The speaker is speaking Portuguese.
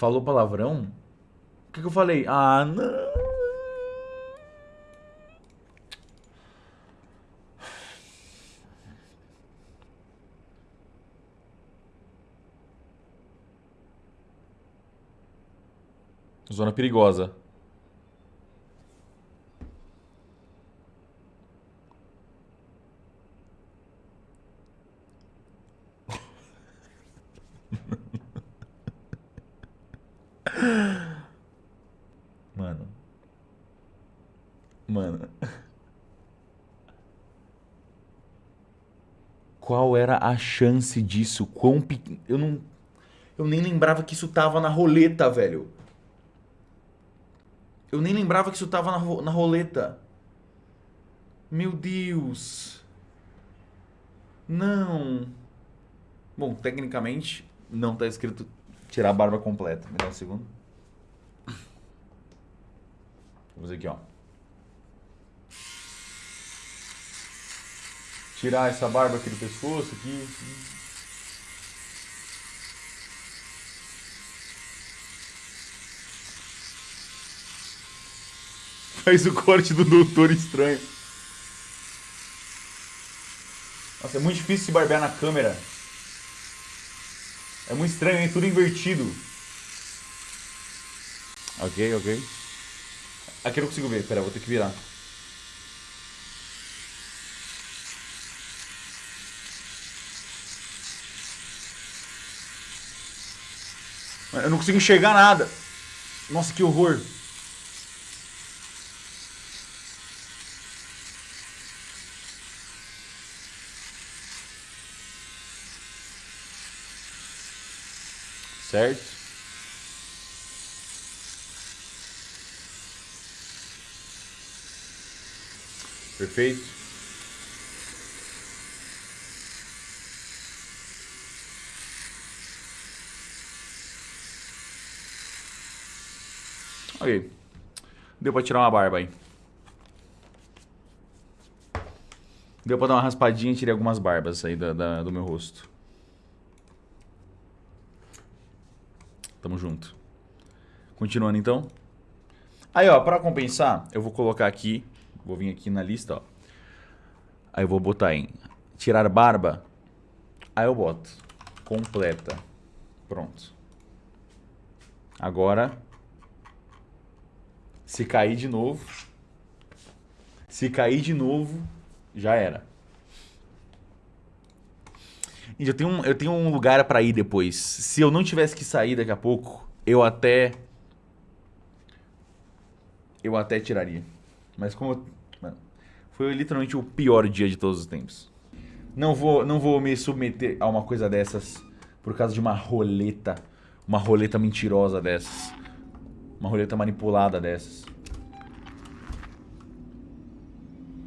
Falou palavrão? O que, que eu falei? Ah, não. Zona perigosa. Mano. Mano. Qual era a chance disso? Quão pe... Eu não. Eu nem lembrava que isso tava na roleta, velho. Eu nem lembrava que isso tava na, ro na roleta. Meu Deus. Não. Bom, tecnicamente, não tá escrito tirar a barba completa. Me dá um segundo. Fazer aqui, ó. Tirar essa barba aqui do pescoço, aqui. Faz o corte do Doutor Estranho. Nossa, é muito difícil se barbear na câmera. É muito estranho, hein? Tudo invertido. Ok, ok. Aqui eu não consigo ver. Pera, vou ter que virar. Eu não consigo enxergar nada. Nossa, que horror. Certo? Perfeito? Ok. Deu pra tirar uma barba aí. Deu pra dar uma raspadinha e tirei algumas barbas aí da, da, do meu rosto. Tamo junto. Continuando então. Aí, ó, pra compensar, eu vou colocar aqui, vou vir aqui na lista, ó. Aí eu vou botar em tirar barba. Aí eu boto completa. Pronto. Agora, se cair de novo, se cair de novo, já era. Eu tenho, um, eu tenho um lugar para ir depois. Se eu não tivesse que sair daqui a pouco, eu até... Eu até tiraria. Mas como... Mano, foi literalmente o pior dia de todos os tempos. Não vou, não vou me submeter a uma coisa dessas por causa de uma roleta. Uma roleta mentirosa dessas. Uma roleta manipulada dessas.